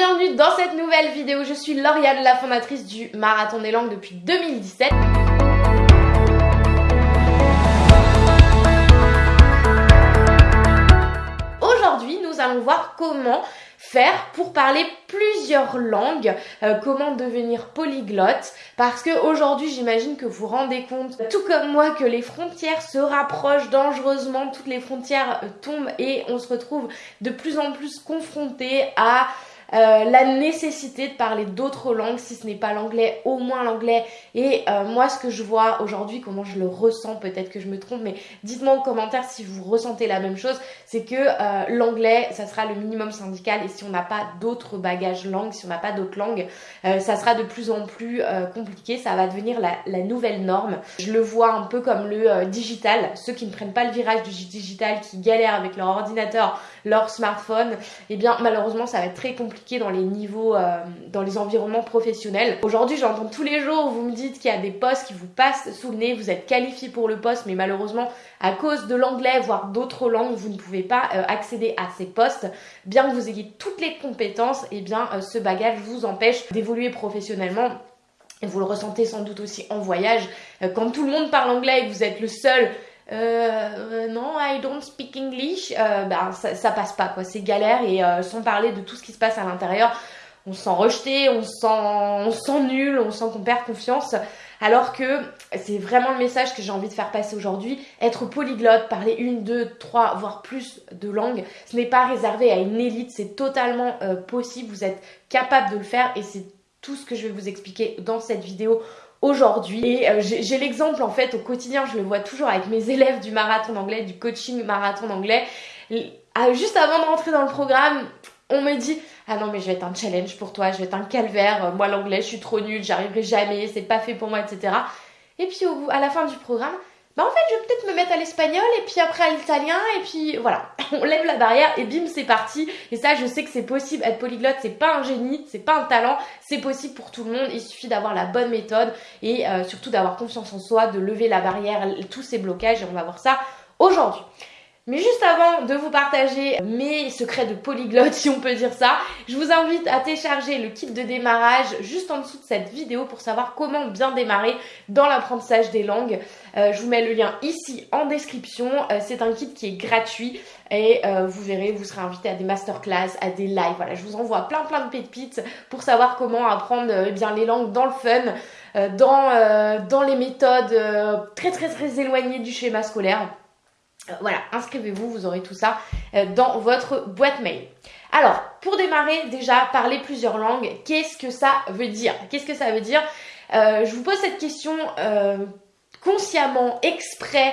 bienvenue dans cette nouvelle vidéo. Je suis Lauriane, la fondatrice du Marathon des Langues depuis 2017. Aujourd'hui, nous allons voir comment faire pour parler plusieurs langues, euh, comment devenir polyglotte, parce que aujourd'hui j'imagine que vous vous rendez compte, tout comme moi, que les frontières se rapprochent dangereusement, toutes les frontières euh, tombent et on se retrouve de plus en plus confronté à euh, la nécessité de parler d'autres langues, si ce n'est pas l'anglais, au moins l'anglais. Et euh, moi, ce que je vois aujourd'hui, comment je le ressens, peut-être que je me trompe, mais dites-moi en commentaire si vous ressentez la même chose, c'est que euh, l'anglais, ça sera le minimum syndical. Et si on n'a pas d'autres bagages langues, si on n'a pas d'autres langues, ça sera de plus en plus compliqué, ça va devenir la, la, nouvelle norme. Je le vois un peu comme le digital, ceux qui ne prennent pas le virage du digital, qui galèrent avec leur ordinateur, leur smartphone, eh bien malheureusement ça va être très compliqué dans les niveaux, euh, dans les environnements professionnels. Aujourd'hui, j'entends tous les jours, vous me dites qu'il y a des postes qui vous passent sous le nez, vous êtes qualifié pour le poste, mais malheureusement, à cause de l'anglais, voire d'autres langues, vous ne pouvez pas euh, accéder à ces postes. Bien que vous ayez toutes les compétences, et eh bien euh, ce bagage vous empêche d'évoluer professionnellement. Vous le ressentez sans doute aussi en voyage. quand tout le monde parle anglais et que vous êtes le seul euh, non, I don't speak English, euh, ben, ça, passe pas quoi, c'est galère et euh, sans parler de tout ce qui se passe à l'intérieur, on se sent rejeté, on se sent, on sent nul, on sent qu'on perd confiance. Alors que c'est vraiment le message que j'ai envie de faire passer aujourd'hui. Être polyglotte, parler une, deux, trois, voire plus de langues, ce n'est pas réservé à une élite, c'est totalement euh, possible. Vous êtes capable de le faire et c'est tout ce que je vais vous expliquer dans cette vidéo aujourd'hui. Et euh, j'ai l'exemple en fait au quotidien, je le vois toujours avec mes élèves du marathon d'anglais, du coaching marathon d'anglais. Ah, juste avant de rentrer dans le programme, on me dit ah non mais je vais être un challenge pour toi, je vais être un calvaire, moi l'anglais je suis trop nulle, j'arriverai jamais, c'est pas fait pour moi, etc. Et puis au bout, à la fin du programme, bah en fait je vais peut-être me mettre à l'espagnol et puis après à l'italien et puis voilà, on lève la barrière et bim c'est parti. Et ça je sais que c'est possible, être polyglotte c'est pas un génie, c'est pas un talent, c'est possible pour tout le monde, il suffit d'avoir la bonne méthode et euh, surtout d'avoir confiance en soi, de lever la barrière, tous ces blocages et on va voir ça aujourd'hui. Mais juste avant de vous partager mes secrets de polyglotte, si on peut dire ça, je vous invite à télécharger le kit de démarrage juste en dessous de cette vidéo pour savoir comment bien démarrer dans l'apprentissage des langues. Euh, je vous mets le lien ici en description. Euh, c'est un kit qui est gratuit et euh, vous verrez, vous serez invité à des masterclass, à des lives. Voilà, je vous envoie plein plein de pépites pour savoir comment apprendre eh bien les langues dans le fun, dans, dans les méthodes très très très éloignées du schéma scolaire. Euh, voilà, inscrivez-vous, vous aurez tout ça euh, dans votre boîte mail. Alors, pour démarrer, déjà, parler plusieurs langues, qu'est-ce que ça veut dire? Qu'est-ce que ça veue dire? Euh, Je vous pose cette question consciemment, exprès,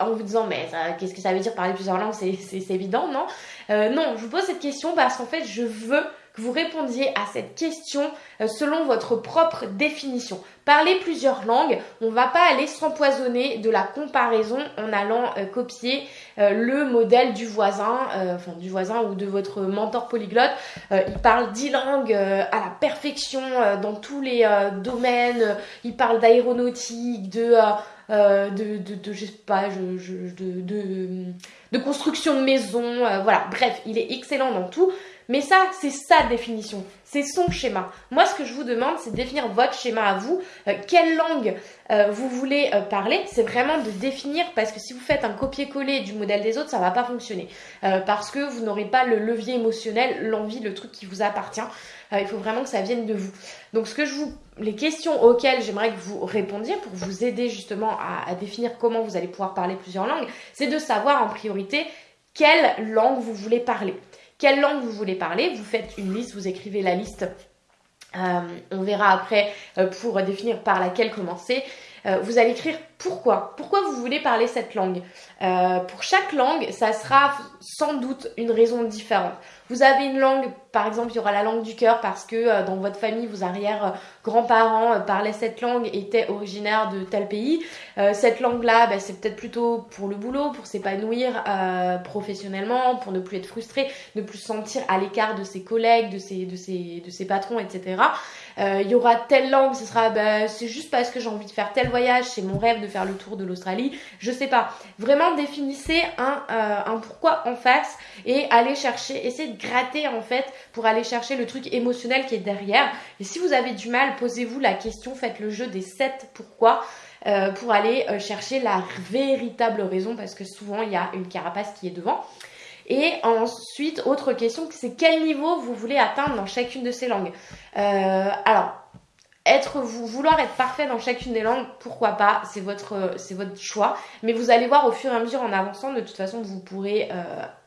en vous disant mais qu'est-ce que ça veut dire parler plusieurs langues C'est évident, non? Non, je vous pose cette question parce qu'en fait, je veux vous répondiez à cette question euh, selon votre propre définition. Parler plusieurs langues, on va pas aller s'empoisonner de la comparaison en allant euh, copier euh, le modèle du voisin, enfin du voisin ou de votre mentor polyglotte. il parle dix langues à la perfection dans tous les domaines. Il parle d'aéronautique, de de, de, je sais pas, de, de, construction de maison, voilà, bref, il est excellent dans tout. Mais ça, c'est sa définition, c'est son schéma. Moi, ce que je vous demande, c'est de définir votre schéma à vous. Euh, quelle langue euh, vous voulez euh, parler? C'est vraiment de définir, parce que si vous faites un copier-coller du modèle des autres, ça va pas fonctionner. parce que vous n'aurez pas le levier émotionnel, l'envie, le truc qui vous appartient. il faut vraiment que ça vienne de vous. Donc, ce que je vous, les questions auxquelles j'aimerais que vous répondiez pour vous aider justement à définir comment vous allez pouvoir parler plusieurs langues, c'est de savoir en priorité quelle langue vous voulez parler quelle langue vous voulez parler. Vous faites une liste, vous écrivez la liste. Euh, on verra après euh, pour définir par laquelle commencer. Euh, vous allez écrire pourquoi. Pourquoi vous voulez parler cette langue Pour chaque langue, ça sera sans doute une raison différente. Vous avez une langue, par exemple, il y aura la langue du cœur parce que dans votre famille, vos arrière-grands-parents parlaient cette langue, étaient originaires de tel pays. cette langue-là, bah, c'est peut-être plutôt pour le boulot, pour s'épanouir professionnellement, pour ne plus être frustré, ne plus se sentir à l'écart de ses collègues, de ses, de ses, de ses patrons, etc. il y aura telle langue, ce sera, bah, c'est juste parce que j'ai envie de faire tel voyage, c'est mon rêve de faire le tour de l'Australie, je sais pas. Vraiment définissez un, euh, un pourquoi en face et allez chercher, essayez de gratter en fait pour aller chercher le truc émotionnel qui est derrière. Et si vous avez du mal, posez-vous la question, faites le jeu des 7 pourquoi. Euh, pour aller euh, chercher la véritable raison parce que souvent il y a une carapace qui est devant. Et ensuite, autre question, c'est quel niveau vous voulez atteindre dans chacune de ces langues? Euh, alors, être vouloir être parfait dans chacune des langues, pourquoi pas, c'est votre choix. Mais vous allez voir au fur et à mesure en avançant, de toute façon, vous pourrez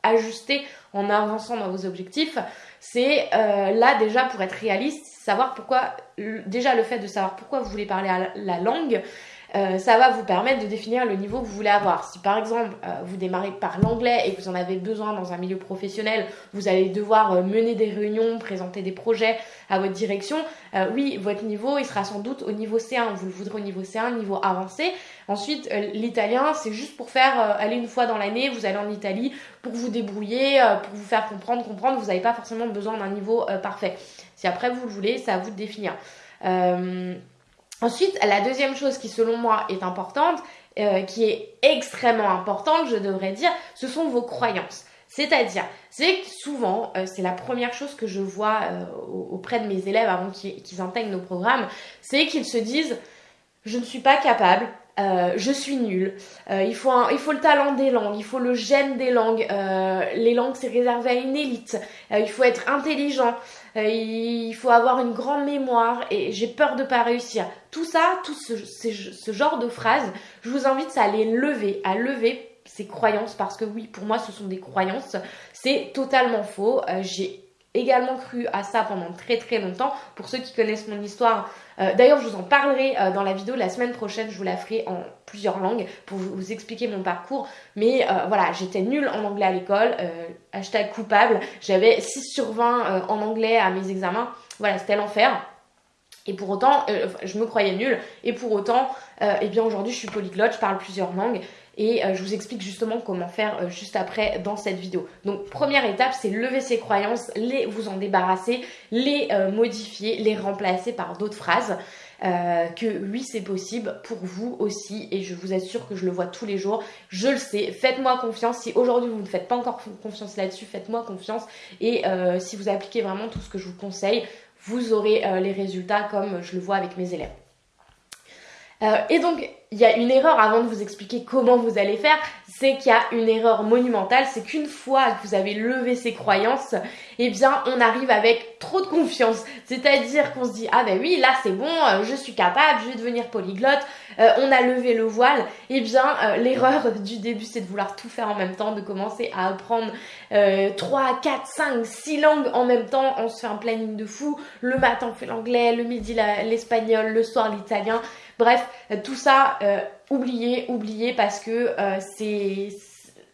ajuster en avançant dans vos objectifs. C'est là déjà pour être réaliste, savoir pourquoi déjà le fait de savoir pourquoi vous voulez parler la langue, euh, ça va vous permettre de définir le niveau que vous voulez avoir. Si par exemple euh, vous démarrez par l'anglais et que vous en avez besoin dans un milieu professionnel, vous allez devoir euh, mener des réunions, présenter des projets à votre direction, oui, votre niveau il sera sans doute au niveau C1. Vous le voudrez au niveau C1, niveau avancé. Ensuite, l'italien, c'est juste pour faire aller une fois dans l'année, vous allez en Italie pour vous débrouiller, pour vous faire comprendre, comprendre. Vous n'avez pas forcément besoin d'un niveau parfait. Si après vous le voulez, c'est à vous de définir. Ensuite, la deuxième chose qui selon moi est importante, euh, qui est extrêmement importante, je devrais dire, ce sont vos croyances. C'est-à-dire, c'est souvent, euh, c'est la première chose que je vois euh, auprès de mes élèves avant qu'ils intègrent nos programmes, c'est qu'ils se disent, je ne suis pas capable, euh, je suis nulle. Euh, il, faut il faut le talent des langues, il faut le gène des langues. Euh, les langues, c'est réservé à une élite. il faut être intelligent. il faut avoir une grande mémoire et j'ai peur de pas réussir. Tout ça, tout ce, ce genre de phrases, je vous invite à les lever, à lever ces croyances parce que oui, pour moi, ce sont des croyances. C'est totalement faux. j'ai également cru à ça pendant très très longtemps. Pour ceux qui connaissent mon histoire, euh, d'ailleurs je vous en parlerai euh, dans la vidéo la semaine prochaine, je vous la ferai en plusieurs langues pour vous, expliquer mon parcours. Mais euh, voilà, j'étais nulle en anglais à l'école, hashtag coupable, j'avais 6 sur 20 en anglais à mes examens, voilà, c'était l'enfer. Et pour autant, je me croyais nulle. Et pour autant, eh bien aujourd'hui, je suis polyglotte, je parle plusieurs langues. Et euh, je vous explique justement comment faire euh, juste après dans cette vidéo. Donc première étape, c'est lever ses croyances, les vous en débarrasser, les euh, modifier, les remplacer par d'autres phrases. que oui c'est possible pour vous aussi et je vous assure que je le vois tous les jours, je le sais, faites-moi confiance, si aujourd'hui vous ne faites pas encore confiance là-dessus, faites-moi confiance et si vous appliquez vraiment tout ce que je vous conseille, vous aurez les résultats comme je le vois avec mes élèves. Et donc il y a une erreur avant de vous expliquer comment vous allez faire, c'est qu'il y a une erreur monumentale, c'est qu'une fois que vous avez levé ces croyances, eh bien on arrive avec trop de confiance. C'est-à-dire qu'on se dit ah ben oui là c'est bon, euh, je suis capable, je vais devenir polyglotte, euh, on a levé le voile. Eh bien euh, l'erreur du début c'est de vouloir tout faire en même temps, de commencer à apprendre 3, 4, 5, 6 langues en même temps, on se fait un planning de fou. Le matin on fait l'anglais, le midi l'espagnol, le soir l'italien. Bref, tout ça, euh, oubliez, oubliez parce que euh,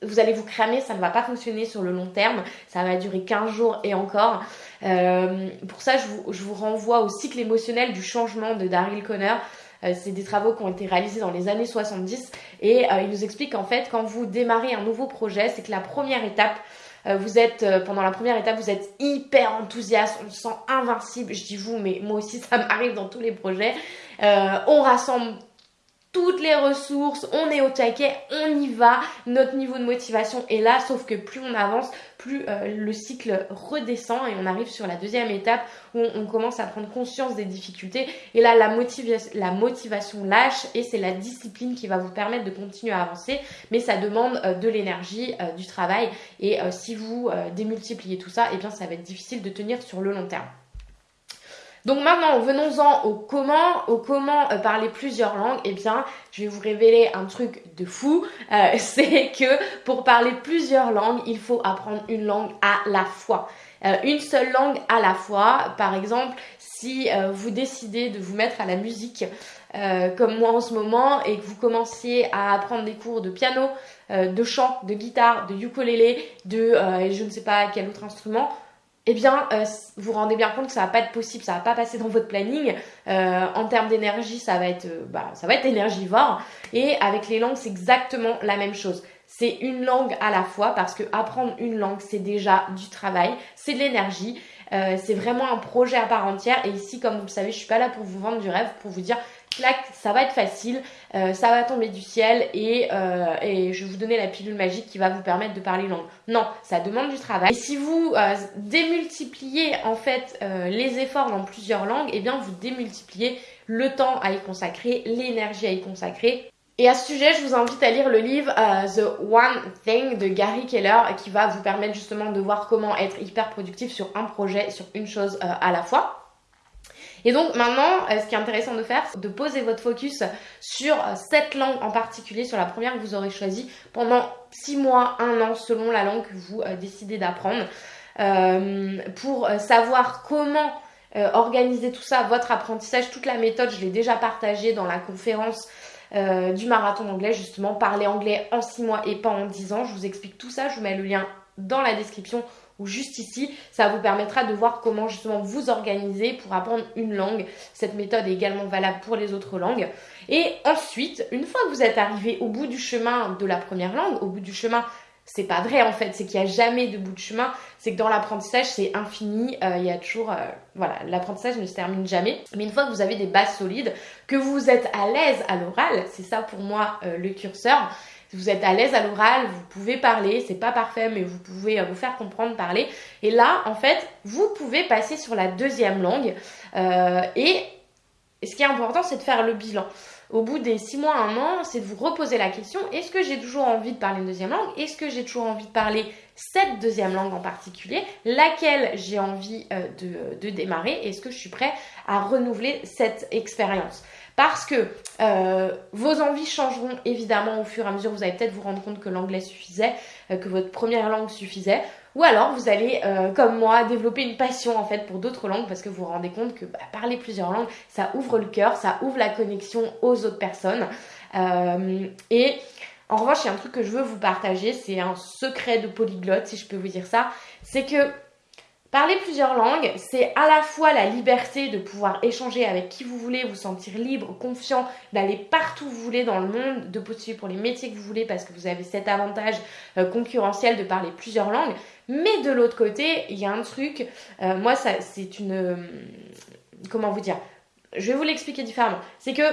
vous allez vous cramer, ça ne va pas fonctionner sur le long terme, ça va durer 15 jours et encore. Euh, pour ça, je vous, je vous, renvoie au cycle émotionnel du changement de Daryl Conner. c'est des travaux qui ont été réalisés dans les années 70 et il nous explique qu'en fait, quand vous démarrez un nouveau projet, c'est que la première étape, vous êtes pendant la première étape, vous êtes hyper enthousiaste, on se sent invincible. Je dis vous, mais moi aussi ça m'arrive dans tous les projets. Euh, on rassemble toutes les ressources, on est au taquet, on y va, notre niveau de motivation est là, sauf que plus on avance, plus euh, le cycle redescend et on arrive sur la deuxième étape où on, commence à prendre conscience des difficultés. Et là la, la motivation lâche et c'est la discipline qui va vous permettre de continuer à avancer. Mais ça demande euh, de l'énergie, du travail. Et si vous démultipliez tout ça, eh bien ça va être difficile de tenir sur le long terme. Donc maintenant, venons-en au comment, au comment euh, parler plusieurs langues. Eh bien, je vais vous révéler un truc de fou. Euh, c'est que pour parler plusieurs langues, il faut apprendre une langue à la fois. Euh, une seule langue à la fois. Par exemple, si vous décidez de vous mettre à la musique, comme moi en ce moment, et que vous commenciez à apprendre des cours de piano, de chant, de guitare, de ukulélé, de je ne sais pas quel autre instrument, eh bien, euh, vous rendez bien compte que ça va pas être possible, ça va pas passer dans votre planning. Euh, en termes d'énergie, ça va être, euh, bah, ça va être énergivore. Et avec les langues, c'est exactement la même chose. C'est une langue à la fois parce que apprendre une langue, c'est déjà du travail, c'est de l'énergie. c'est vraiment un projet à part entière. Et ici, comme vous le savez, je suis pas là pour vous vendre du rêve, pour vous dire ça va être facile, euh, ça va tomber du ciel et, euh, et, je vais vous donner la pilule magique qui va vous permettre de parler langue. Non, ça demande du travail. Et si vous euh, démultipliez en fait les efforts dans plusieurs langues, eh bien vous démultipliez le temps à y consacrer, l'énergie à y consacrer. Et à ce sujet, je vous invite à lire le livre The One Thing de Gary Keller qui va vous permettre justement de voir comment être hyper productif sur un projet, sur une chose à la fois. Et donc maintenant, euh, ce qui est intéressant de faire, c'est de poser votre focus sur euh, cette langue en particulier, sur la première que vous aurez choisie pendant 6 mois, 1 an, selon la langue que vous euh, décidez d'apprendre, pour savoir comment organiser tout ça, votre apprentissage, toute la méthode, je l'ai déjà partagée dans la conférence du marathon anglais, justement, parler anglais en 6 mois et pas en 10 ans. Je vous explique tout ça, je vous mets le lien dans la description ou juste ici, ça vous permettra de voir comment justement vous organiser pour apprendre une langue. Cette méthode est également valable pour les autres langues. Et ensuite, une fois que vous êtes arrivé au bout du chemin de la première langue, au bout du chemin, c'est pas vrai en fait, c'est qu'il n'y a jamais de bout de chemin, c'est que dans l'apprentissage c'est infini, euh, il y a toujours, euh, voilà, l'apprentissage ne se termine jamais. Mais une fois que vous avez des bases solides, que vous êtes à l'aise à l'oral, c'est ça pour moi euh, le curseur, vous êtes à l'aise à l'oral, vous pouvez parler, c'est pas parfait, mais vous pouvez euh, vous faire comprendre, parler. Et là, en fait, vous pouvez passer sur la deuxième langue. Euh, et ce qui est important, c'est de faire le bilan. Au bout des six mois, un an, c'est de vous reposer la question est-ce que j'ai toujours envie de parler une deuxième langue? Est-ce que j'ai toujours envie de parler cette deuxième langue en particulier? Laquelle j'ai envie euh, de, de démarrer? Est-ce que je suis prêt à renouveler cette expérience? Parce que euh, vos envies changeront évidemment au fur et à mesure. Vous allez peut-être vous rendre compte que l'anglais suffisait, euh, que votre première langue suffisait. Ou alors vous allez, euh, comme moi, développer une passion en fait pour d'autres langues parce que vous vous rendez compte que bah, parler plusieurs langues, ça ouvre le cœur, ça ouvre la connexion aux autres personnes. et en revanche, il y a un truc que je veux vous partager, c'est un secret de polyglotte, si je peux vous dire ça, c'est que Parler plusieurs langues, c'est à la fois la liberté de pouvoir échanger avec qui vous voulez, vous sentir libre, confiant, d'aller partout où vous voulez dans le monde, de postuler pour les métiers que vous voulez parce que vous avez cet avantage euh, concurrentiel de parler plusieurs langues. Mais de l'autre côté, il y a un truc, euh, moi ça c'est une... Euh, comment vous dire? Je vais vous l'expliquer différemment. C'est que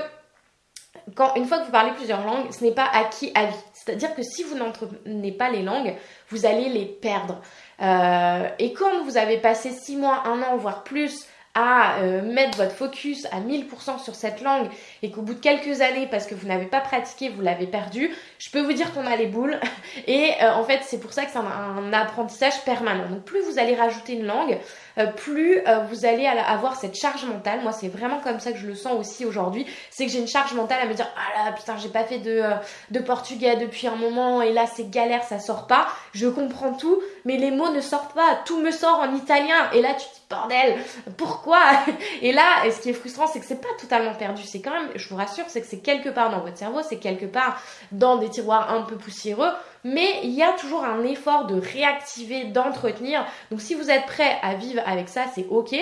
quand, une fois que vous parlez plusieurs langues, ce n'est pas acquis à vie. C'est-à-dire que si vous n'entreprenez pas les langues, vous allez les perdre. Euh, et quand vous avez passé 6 mois, 1 an, voire plus à euh, mettre votre focus à 1000% sur cette langue et qu'au bout de quelques années, parce que vous n'avez pas pratiqué, vous l'avez perdu, je peux vous dire qu'on a les boules. Et euh, en fait, c'est pour ça que c'est un, apprentissage permanent. Donc plus vous allez rajouter une langue, euh, plus vous allez avoir cette charge mentale. Moi, c'est vraiment comme ça que je le sens aussi aujourd'hui. C'est que j'ai une charge mentale à me dire, ah là, putain, j'ai pas fait de, de portugais depuis un moment et là, c'est galère, ça sort pas. Je comprends tout, mais les mots ne sortent pas. Tout me sort en italien. Et là, tu te dis, bordel, pourquoi Et là, ce qui est frustrant, c'est que c'est pas totalement perdu. C'est quand même, je vous rassure, c'est que c'est quelque part dans votre cerveau, c'est quelque part dans des tiroirs un peu poussiéreux, mais il y a toujours un effort de réactiver, d'entretenir. Donc si vous êtes prêt à vivre avec ça, c'est ok.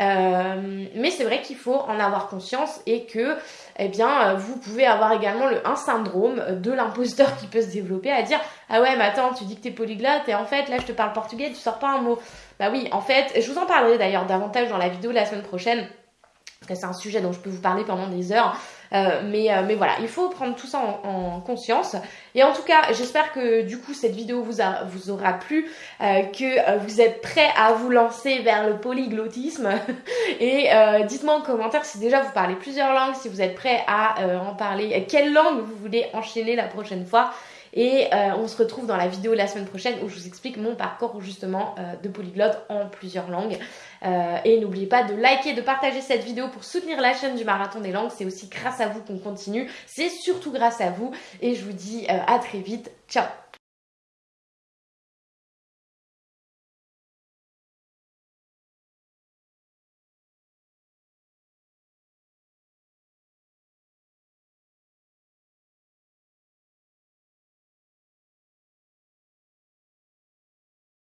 Euh, mais c'est vrai qu'il faut en avoir conscience et que, eh bien, vous pouvez avoir également le, un syndrome de l'imposteur qui peut se développer à dire ah ouais, mais attends, tu dis que t'es polyglotte et en fait là je te parle portugais, tu sors pas un mot. Bah oui, en fait, je vous en parlerai d'ailleurs davantage dans la vidéo la semaine prochaine. Parce que c'est un sujet dont je peux vous parler pendant des heures. Euh, mais, euh, mais voilà, il faut prendre tout ça en, conscience. Et en tout cas, j'espère que du coup cette vidéo vous, a, vous aura plu, euh, que vous êtes prêts à vous lancer vers le polyglottisme. Et dites-moi en commentaire si déjà vous parlez plusieurs langues, si vous êtes prêts à en parler, quelle langue vous voulez enchaîner la prochaine fois. Et euh, on se retrouve dans la vidéo la semaine prochaine où je vous explique mon parcours justement euh, de polyglotte en plusieurs langues. Euh, et n'oubliez pas de liker, de partager cette vidéo pour soutenir la chaîne du Marathon des Langues. C'est aussi grâce à vous qu'on continue. C'est surtout grâce à vous. Et je vous dis à très vite. Ciao